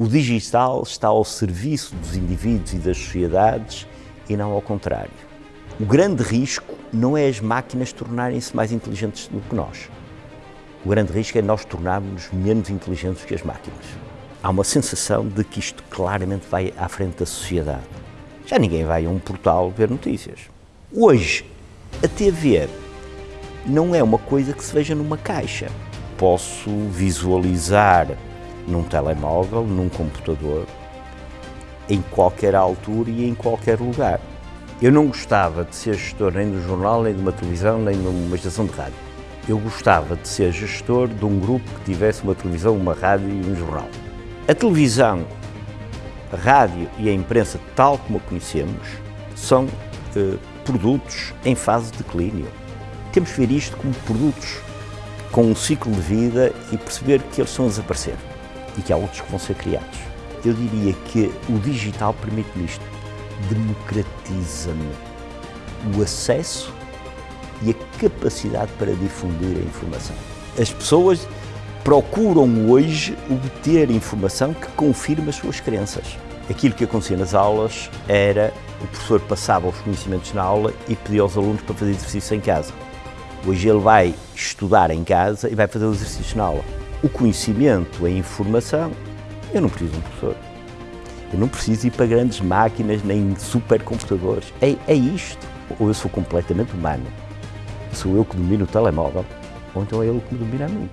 O digital está ao serviço dos indivíduos e das sociedades e não ao contrário. O grande risco não é as máquinas tornarem-se mais inteligentes do que nós. O grande risco é nós tornarmos menos inteligentes que as máquinas. Há uma sensação de que isto claramente vai à frente da sociedade. Já ninguém vai a um portal ver notícias. Hoje, a TV não é uma coisa que se veja numa caixa. Posso visualizar num telemóvel, num computador, em qualquer altura e em qualquer lugar. Eu não gostava de ser gestor nem de um jornal, nem de uma televisão, nem de uma estação de rádio. Eu gostava de ser gestor de um grupo que tivesse uma televisão, uma rádio e um jornal. A televisão, a rádio e a imprensa, tal como a conhecemos, são eh, produtos em fase de declínio. Temos que ver isto como produtos com um ciclo de vida e perceber que eles estão a desaparecer e que há outros que vão ser criados. Eu diria que o digital permite-me isto, democratiza-me o acesso e a capacidade para difundir a informação. As pessoas procuram hoje obter informação que confirme as suas crenças. Aquilo que acontecia nas aulas era o professor passava os conhecimentos na aula e pedia aos alunos para fazer exercício em casa. Hoje ele vai estudar em casa e vai fazer o exercício na aula o conhecimento, a informação, eu não preciso de um professor. Eu não preciso ir para grandes máquinas nem supercomputadores. É, é isto. Ou eu sou completamente humano, sou eu que domino o telemóvel, ou então é ele que me domina a mim.